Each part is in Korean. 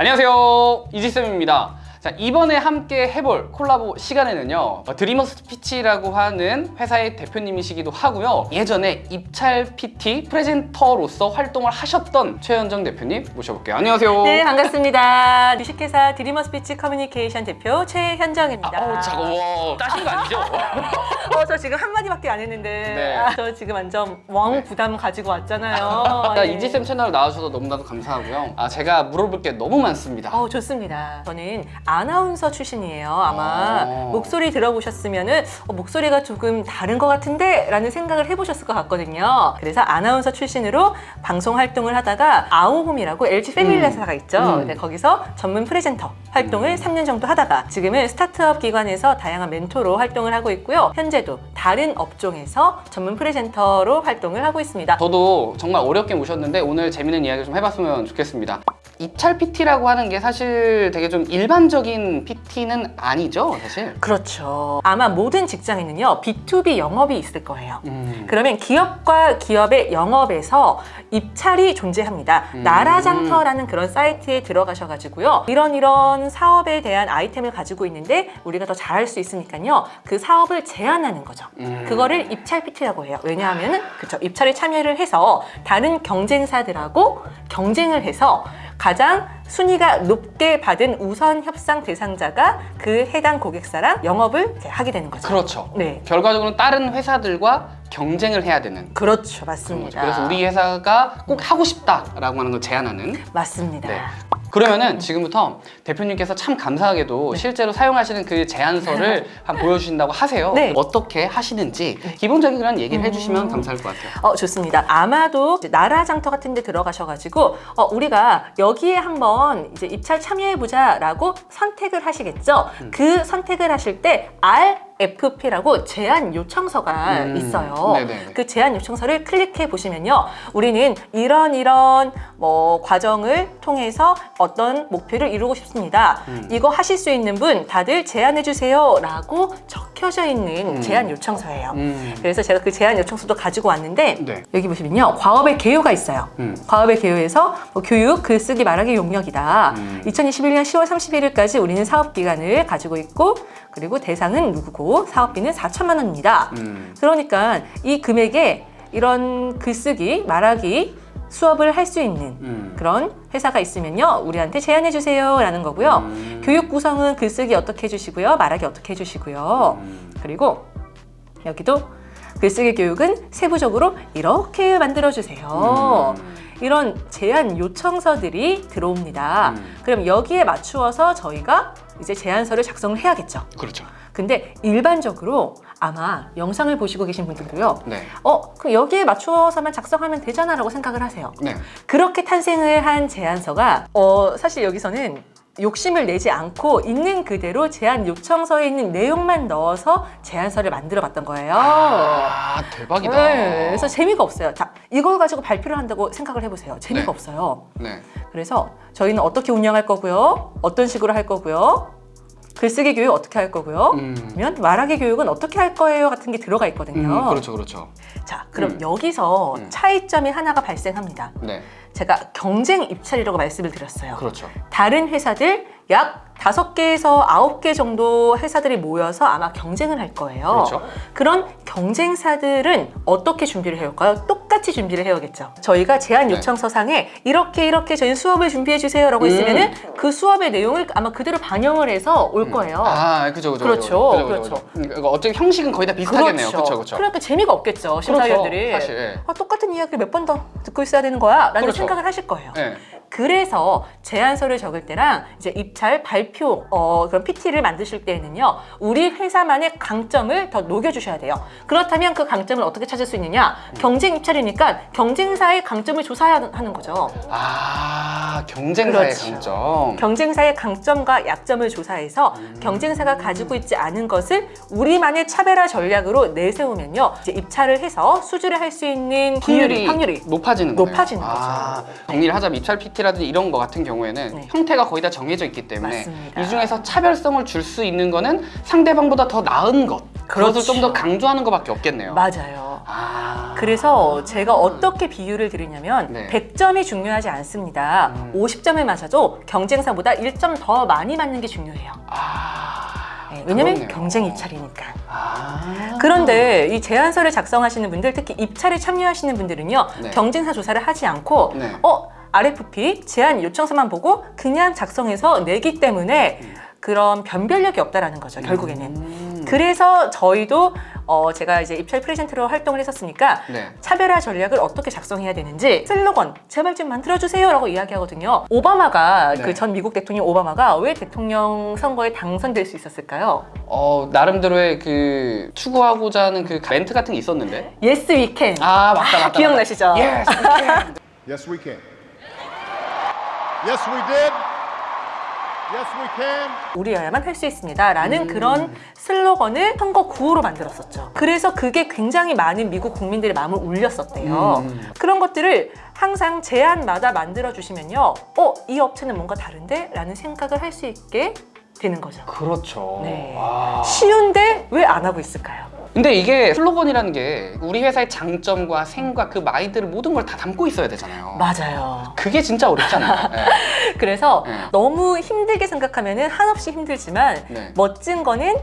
안녕하세요. 이지쌤입니다 자 이번에 함께 해볼 콜라보 시간에는요 어, 드리머스 피치라고 하는 회사의 대표님이시기도 하고요 예전에 입찰 PT presenter로서 활동을 하셨던 최현정 대표님 모셔볼게요 안녕하세요 네, 반갑습니다. 주식회사 드리머스 피치 커뮤니케이션 대표 최현정입니다. 아우 차가워 따신 거 아니죠? 어, 저 지금 한마디밖에 안 했는데 네. 아, 저 지금 완전 왕 부담 가지고 왔잖아요. 자, 예. 이지쌤 채널 나와주셔서 너무나도 감사하고요 아, 제가 물어볼 게 너무 많습니다 어, 좋습니다. 저는 아나운서 출신이에요. 아마 어. 목소리 들어보셨으면 은 어, 목소리가 조금 다른 것 같은데? 라는 생각을 해보셨을 것 같거든요. 그래서 아나운서 출신으로 방송 활동을 하다가 아오홈이라고 LG 패밀리 음. 회사가 있죠. 음. 네, 거기서 전문 프레젠터 활동을 3년 정도 하다가 지금은 스타트업 기관에서 다양한 멘토로 활동을 하고 있고요. 현재도 다른 업종에서 전문 프레젠터로 활동을 하고 있습니다. 저도 정말 어렵게 모셨는데 오늘 재밌는 이야기를 좀 해봤으면 좋겠습니다. 입찰 PT라고 하는 게 사실 되게 좀 일반적인 PT는 아니죠, 사실. 그렇죠. 아마 모든 직장에는요, B2B 영업이 있을 거예요. 음. 그러면 기업과 기업의 영업에서 입찰이 존재합니다. 음. 나라장터라는 그런 사이트에 들어가셔가지고요. 이런 이런 사업에 대한 아이템을 가지고 있는데 우리가 더 잘할 수 있으니까요. 그 사업을 제안하는 거죠. 음. 그거를 입찰 PT라고 해요. 왜냐하면은 그쵸 입찰에 참여를 해서 다른 경쟁사들하고 경쟁을 해서 가장 순위가 높게 받은 우선 협상 대상자가 그 해당 고객사랑 영업을 하게 되는 거죠. 그렇죠. 네. 결과적으로는 다른 회사들과 경쟁을 해야 되는 그렇죠. 맞습니다. 그래서 우리 회사가 꼭 하고 싶다라고 하는 걸 제안하는 맞습니다. 네. 그러면은 지금부터 대표님께서 참 감사하게도 실제로 사용하시는 그 제안서를 한번 보여주신다고 하세요. 네. 어떻게 하시는지 기본적인 그런 얘기를 음. 해주시면 감사할 것 같아요. 어, 좋습니다. 아마도 이제 나라 장터 같은 데 들어가셔가지고, 어, 우리가 여기에 한번 이제 입찰 참여해보자라고 선택을 하시겠죠? 음. 그 선택을 하실 때 RFP라고 제안 요청서가 음. 있어요. 네네네. 그 제안 요청서를 클릭해 보시면요. 우리는 이런 이런 뭐 과정을 통해서 어떤 목표를 이루고 싶습니다. 음. 이거 하실 수 있는 분 다들 제안해 주세요 라고 적혀져 있는 음. 제안 요청서예요. 음. 그래서 제가 그 제안 요청서도 가지고 왔는데 네. 여기 보시면요 과업의 개요가 있어요 음. 과업의 개요에서 뭐 교육, 글쓰기, 말하기 용역이다 음. 2021년 10월 31일까지 우리는 사업기간을 가지고 있고 그리고 대상은 누구고 사업비는 4천만 원입니다 음. 그러니까 이 금액에 이런 글쓰기, 말하기 수업을 할 수 있는 음. 그런 회사가 있으면요 우리한테 제안해 주세요 라는 거고요 음. 교육 구성은 글쓰기 어떻게 해주시고요 말하기 어떻게 해주시고요 음. 그리고 여기도 글쓰기 교육은 세부적으로 이렇게 만들어 주세요. 음. 이런 제안 요청서들이 들어옵니다. 음. 그럼 여기에 맞추어서 저희가 이제 제안서를 작성을 해야겠죠. 그렇죠. 근데 일반적으로 아마 영상을 보시고 계신 분들도요. 네. 어, 그 여기에 맞추어서만 작성하면 되잖아 라고 생각을 하세요. 네. 그렇게 탄생을 한 제안서가 어, 사실 여기서는 욕심을 내지 않고 있는 그대로 제안 요청서에 있는 내용만 넣어서 제안서를 만들어 봤던 거예요. 아, 대박이다. 네, 그래서 재미가 없어요. 자, 이걸 가지고 발표를 한다고 생각을 해보세요. 재미가 네. 없어요. 네. 그래서 저희는 어떻게 운영할 거고요. 어떤 식으로 할 거고요. 글쓰기 교육 어떻게 할 거고요. 음. 그러면 말하기 교육은 어떻게 할 거예요 같은 게 들어가 있거든요. 음, 그렇죠, 그렇죠. 자, 그럼 음. 여기서 음. 차이점이 하나가 발생합니다. 네, 제가 경쟁 입찰이라고 말씀을 드렸어요. 그렇죠. 다른 회사들 약 다섯 개에서 아홉 개 정도 회사들이 모여서 아마 경쟁을 할 거예요. 그렇죠. 그런 경쟁사들은 어떻게 준비를 해올까요? 똑같이 준비를 해오겠죠. 저희가 제안 네. 요청서상에 이렇게 이렇게 저희 수업을 준비해 주세요 라고 음. 했으면 은 그 수업의 내용을 아마 그대로 반영을 해서 올 거예요. 아, 그죠, 그죠. 그렇죠, 그죠, 그죠, 그렇죠. 그죠. 그러니까 어차피 형식은 거의 다 비슷하겠네요. 그렇죠, 그렇죠. 그러니까 재미가 없겠죠 심사위원들이. 그렇죠, 사실, 예. 아, 똑같은 이야기를 몇 번 더 듣고 있어야 되는 거야 라는 그렇죠. 생각을 하실 거예요. 네. 그래서 제안서를 적을 때랑 이제 입찰 발표 어, 그런 PT를 만드실 때에는요 우리 회사만의 강점을 더 녹여주셔야 돼요. 그렇다면 그 강점을 어떻게 찾을 수 있느냐? 경쟁 입찰이니까 경쟁사의 강점을 조사하는 거죠. 아, 경쟁사의 그렇죠. 강점. 경쟁사의 강점과 약점을 조사해서 경쟁사가 가지고 있지 않은 것을 우리만의 차별화 전략으로 내세우면요 이제 입찰을 해서 수주를 할 수 있는 확률이, 확률이 높아지는 거네요. 높아지는 아, 정리를 하자면 입찰 PT 라든지 이런 거 같은 경우에는 네. 형태가 거의 다 정해져 있기 때문에 맞습니다. 이 중에서 차별성을 줄 수 있는 거는 상대방보다 더 나은 것. 그것을 그렇죠. 좀더 강조하는 것밖에 없겠네요. 맞아요. 아, 그래서 제가 어떻게 비유를 드리냐면 네. 100점이 중요하지 않습니다. 음. 50점을 맞아도 경쟁사보다 1점 더 많이 맞는 게 중요해요. 아. 네, 왜냐면 그렇네요. 경쟁 입찰이니까. 아. 그런데 이 제안서를 작성하시는 분들, 특히 입찰에 참여하시는 분들은요, 네. 경쟁사 조사를 하지 않고, 네. 어, RFP 제안 요청서만 보고 그냥 작성해서 내기 때문에 그런 변별력이 없다라는 거죠, 결국에는. 음. 그래서 저희도 어, 제가 이제 입찰 프레젠터로 활동을 했었으니까 네. 차별화 전략을 어떻게 작성해야 되는지 슬로건 제발 좀 만들어주세요 라고 이야기하거든요. 오바마가 네. 그전 미국 대통령 오바마가 왜 대통령 선거에 당선될 수 있었을까요? 어 나름대로의 그 추구하고자 하는 그 멘트 같은 게 있었는데. Yes, we can. 아 맞다 맞다. 기억나시죠? Yes, we can. Yes, we can. Yes, we did. Yes, we can. 우리여야만 할 수 있습니다 라는 음. 그런 슬로건을 선거 구호로 만들었었죠. 그래서 그게 굉장히 많은 미국 국민들의 마음을 울렸었대요. 음. 그런 것들을 항상 제안마다 만들어 주시면요, 어, 이 업체는 뭔가 다른데? 라는 생각을 할 수 있게 되는 거죠. 그렇죠. 네. 와. 쉬운데 왜 안 하고 있을까요? 근데 이게 슬로건이라는 게 우리 회사의 장점과 생과 그 마인드를 모든 걸 다 담고 있어야 되잖아요. 맞아요. 그게 진짜 어렵잖아요. 네. 그래서 네. 너무 힘들게 생각하면은 한없이 힘들지만 네. 멋진 거는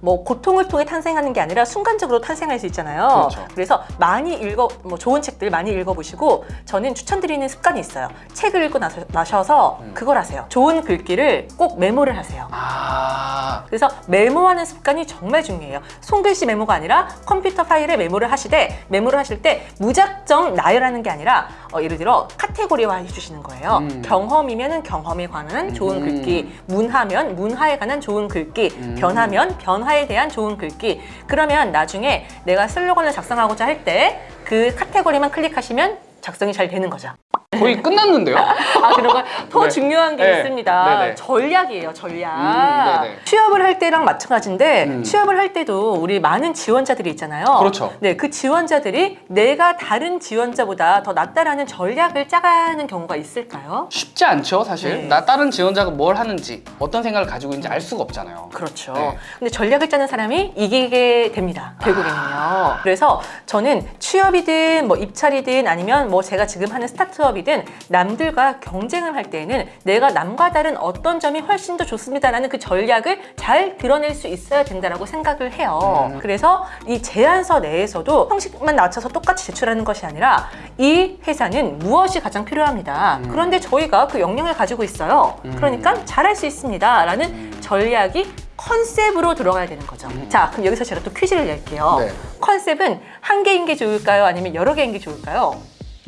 뭐 고통을 통해 탄생하는 게 아니라 순간적으로 탄생할 수 있잖아요. 그렇죠. 래서 많이 읽어 뭐 좋은 책들 많이 읽어보시고 저는 추천드리는 습관이 있어요. 책을 읽고 나서, 나셔서 음. 그걸 하세요. 좋은 글귀를 꼭 메모를 하세요. 아. 그래서 메모하는 습관이 정말 중요해요. 손글씨 메모가 아니라 컴퓨터 파일에 메모를 하시되 메모를 하실 때 무작정 나열하는 게 아니라 어, 예를 들어 카테고리화 해주시는 거예요. 음. 경험이면은 경험에 관한 좋은 음. 글귀, 문화면 문화에 관한 좋은 글귀, 음. 변화면 변화에 대한 좋은 글귀. 그러면 나중에 내가 슬로건을 작성하고자 할 때 그 카테고리만 클릭하시면 작성이 잘 되는 거죠. 거의 끝났는데요? 아, 그리고 더 네. 중요한 게 네. 있습니다. 네네. 전략이에요, 전략. 음, 네네. 취업을 할 때랑 마찬가지인데 음. 취업을 할 때도 우리 많은 지원자들이 있잖아요. 그렇죠. 네, 그 지원자들이 내가 다른 지원자보다 더 낫다라는 전략을 짜가는 경우가 있을까요? 쉽지 않죠, 사실. 네. 나 다른 지원자가 뭘 하는지, 어떤 생각을 가지고 있는지 알 수가 없잖아요. 그렇죠. 네. 근데 전략을 짜는 사람이 이기게 됩니다. 결국에는요. 그래서 저는 취업이든 뭐 입찰이든 아니면 뭐 제가 지금 하는 스타트업이 든 남들과 경쟁을 할 때에는 내가 남과 다른 어떤 점이 훨씬 더 좋습니다라는 그 전략을 잘 드러낼 수 있어야 된다라고 생각을 해요. 음. 그래서 이 제안서 내에서도 형식만 낮춰서 똑같이 제출하는 것이 아니라 이 회사는 무엇이 가장 필요합니다. 음. 그런데 저희가 그 역량을 가지고 있어요. 음. 그러니까 잘할 수 있습니다 라는 음. 전략이 컨셉으로 들어가야 되는 거죠. 자, 그럼 여기서 제가 또 퀴즈를 낼게요. 네. 컨셉은 한 개인 게 좋을까요? 아니면 여러 개인 게 좋을까요?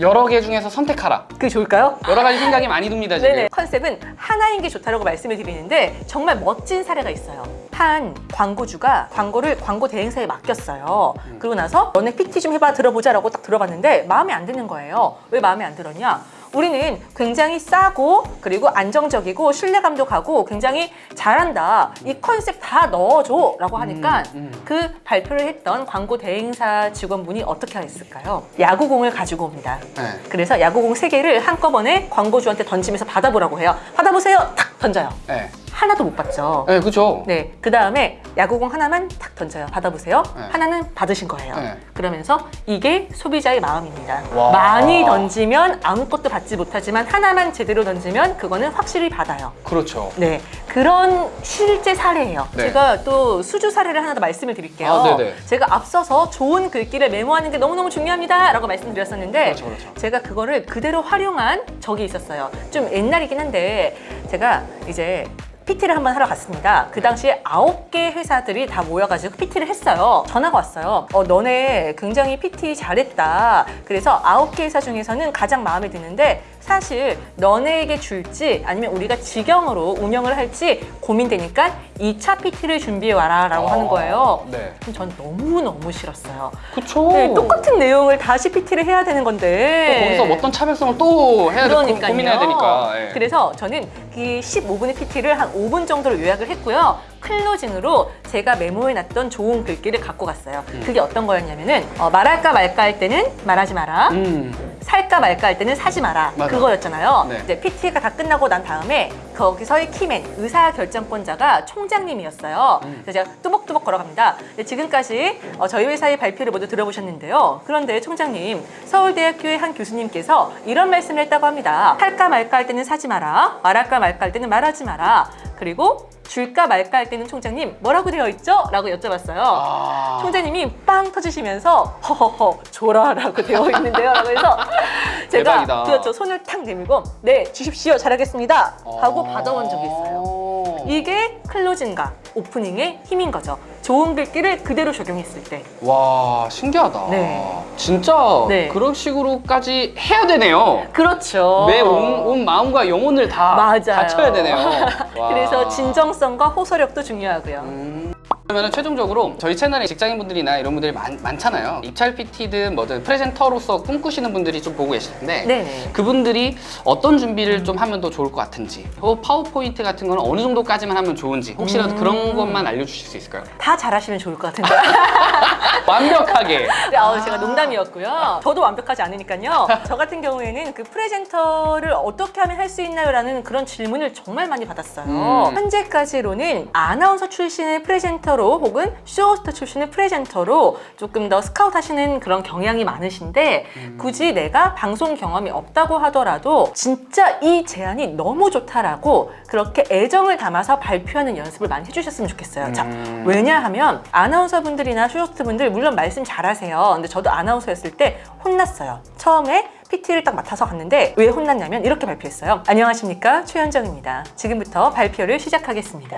여러 개 중에서 선택하라. 그게 좋을까요? 여러 가지 생각이 많이 듭니다, 지금. 네네. 컨셉은 하나인 게 좋다라고 말씀을 드리는데 정말 멋진 사례가 있어요. 한 광고주가 광고를 광고 대행사에 맡겼어요. 음. 그러고 나서 너네 PT 좀 해봐 들어보자 라고 딱 들어봤는데 마음에 안 드는 거예요. 왜 마음에 안 들었냐? 우리는 굉장히 싸고 그리고 안정적이고 신뢰감도 가고 굉장히 잘한다. 이 컨셉 다 넣어줘 라고 하니까 음, 음. 그 발표를 했던 광고 대행사 직원분이 어떻게 했을까요? 야구공을 가지고 옵니다. 네. 그래서 야구공 세 개를 한꺼번에 광고주한테 던지면서 받아보라고 해요. 받아보세요. 탁 던져요. 네. 하나도 못 받죠. 네, 그죠. 네, 그 다음에 야구공 하나만 탁 던져요. 받아보세요. 네. 하나는 받으신 거예요. 네. 그러면서 이게 소비자의 마음입니다. 와. 많이 던지면 아무것도 받지 못하지만 하나만 제대로 던지면 그거는 확실히 받아요. 그렇죠. 네, 그런 실제 사례예요. 네. 제가 또 수주 사례를 하나 더 말씀을 드릴게요. 아. 제가 앞서서 좋은 글귀를 메모하는 게 너무너무 중요합니다 라고 말씀드렸었는데 그렇죠, 그렇죠. 제가 그거를 그대로 활용한 적이 있었어요. 좀 옛날이긴 한데 제가 이제 PT를 한번 하러 갔습니다. 그 당시에 아홉 개 회사들이 다 모여가지고 PT를 했어요. 전화가 왔어요. 어, 너네 굉장히 PT 잘했다. 그래서 아홉 개 회사 중에서는 가장 마음에 드는데 사실 너네에게 줄지 아니면 우리가 직영으로 운영을 할지 고민되니까 2차 PT를 준비해와라 라고 하는 거예요. 네. 그럼 전 너무너무 싫었어요. 그쵸. 네, 똑같은 내용을 다시 PT를 해야 되는 건데 또 거기서 어떤 차별성을 또 해야 되, 그러니까요. 고민해야 되니까. 예. 그래서 저는 그 15분의 PT를 한 5분 정도로 요약을 했고요. 클로징으로 제가 메모해놨던 좋은 글귀를 갖고 갔어요. 그게 어떤 거였냐면은 어, 말할까 말까 할 때는 말하지 마라. 음. 살까 말까 할 때는 사지 마라 맞아. 그거였잖아요. 네. 이제 PT가 다 끝나고 난 다음에 거기서의 키맨 의사 결정권자가 총장님이었어요. 음. 그래서 제가 뚜벅뚜벅 걸어갑니다. 네, 지금까지 어, 저희 회사의 발표를 모두 들어보셨는데요. 그런데 총장님 서울대학교의 한 교수님께서 이런 말씀을 했다고 합니다. 살까 말까 할 때는 사지 마라. 말할까 말까 할 때는 말하지 마라. 그리고 줄까 말까 할 때는 총장님 뭐라고 되어 있죠? 라고 여쭤봤어요. 아. 총장님이 빵 터지시면서 허허허 줘라 라고 되어 있는데요. 라고 해서 제가 대박이다. 그렇죠 손을 탁 내밀고 네 주십시오 잘하겠습니다 하고 받아온 적이 있어요. 어. 이게 클로징과 오프닝의 힘인 거죠. 좋은 글귀를 그대로 적용했을 때. 와 신기하다. 네. 진짜 네. 그런 식으로까지 해야 되네요. 그렇죠. 내 온, 온 마음과 영혼을 다 맞아요. 바쳐야 되네요. 와. 그래서 진정성과 호소력도 중요하고요. 음. 그러면 최종적으로 저희 채널에 직장인분들이나 이런 분들이 많, 많잖아요. 입찰 PT든 뭐든 presenter로서 꿈꾸시는 분들이 좀 보고 계실 텐데 네네. 그분들이 어떤 준비를 좀 하면 더 좋을 것 같은지 그 파워포인트 같은 거는 어느 정도까지만 하면 좋은지 혹시라도 음. 그런 것만 알려주실 수 있을까요? 다 잘하시면 좋을 것 같은데. 완벽하게 네, 아, 제가 농담이었고요. 저도 완벽하지 않으니까요. 저 같은 경우에는 그 presenter를 어떻게 하면 할 수 있나요? 라는 그런 질문을 정말 많이 받았어요. 음. 현재까지로는 아나운서 출신의 presenter 로 혹은 쇼호스트 출신의 presenter로 조금 더 스카우트 하시는 그런 경향이 많으신데 음. 굳이 내가 방송 경험이 없다고 하더라도 진짜 이 제안이 너무 좋다라고 그렇게 애정을 담아서 발표하는 연습을 많이 해주셨으면 좋겠어요. 자, 음. 왜냐하면 아나운서 분들이나 쇼호스트 분들 물론 말씀 잘하세요. 근데 저도 아나운서였을 때 혼났어요. 처음에 PT를 딱 맡아서 갔는데 왜 혼났냐면 이렇게 발표했어요. 안녕하십니까 최현정입니다. 지금부터 발표를 시작하겠습니다.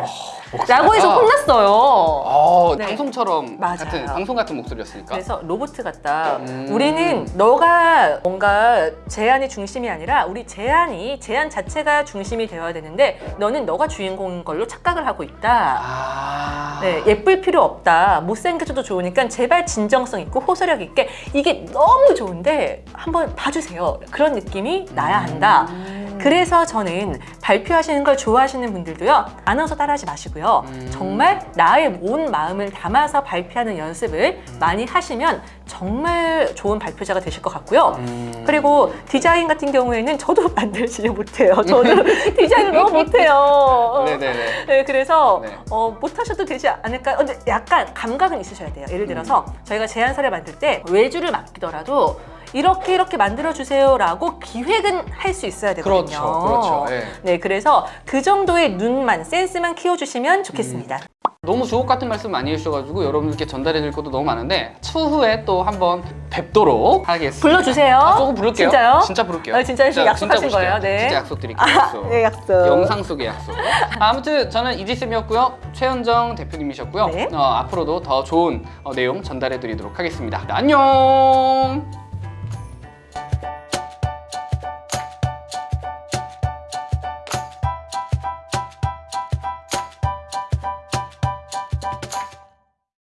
라고 해서 혼났어요. 어, 네. 방송처럼 맞아요. 같은 방송 같은 목소리였으니까. 그래서 로봇 같다. 음. 우리는 너가 뭔가 제안의 중심이 아니라 우리 제안이 제안 자체가 중심이 되어야 되는데 너는 너가 주인공인 걸로 착각을 하고 있다. 아. 네, 예쁠 필요 없다. 못생겨져도 좋으니까 제발 진정성 있고 호소력 있게 이게 너무 좋은데 한번 봐주 세요. 그런 느낌이 나야 한다. 그래서 저는 발표하시는 걸 좋아하시는 분들도요 아나운서 따라하지 마시고요 음. 정말 나의 온 마음을 담아서 발표하는 연습을 많이 하시면 정말 좋은 발표자가 되실 것 같고요 음. 그리고 디자인 같은 경우에는 저도 만들지 못해요 저도 디자인을 너무 못해요 네네네. 네, 그래서 네. 어, 못하셔도 되지 않을까요? 근데 약간 감각은 있으셔야 돼요. 예를 들어서 음. 저희가 제안서를 만들 때 외주를 맡기더라도 이렇게 이렇게 만들어 주세요 라고 기획은 할 수 있어야 되거든요. 그렇죠, 그렇죠. 예. 네, 그래서 그 정도의 눈만 센스만 키워주시면 좋겠습니다. 너무 주옥 같은 말씀 많이 해주셔가지고 여러분들께 전달해 드릴 것도 너무 많은데 추후에 또 한번 뵙도록 하겠습니다. 불러주세요. 아, 조금 부를게요. 진짜요? 진짜 부를게요. 아, 진짜 약속하신 부를게요. 거예요? 네. 진짜 약속드릴게요. 약속. 네, 약속. 영상 속의 약속. 아무튼 저는 이지쌤이었고요. 최현정 대표님이셨고요. 네. 어, 앞으로도 더 좋은 어, 내용 전달해 드리도록 하겠습니다. 안녕.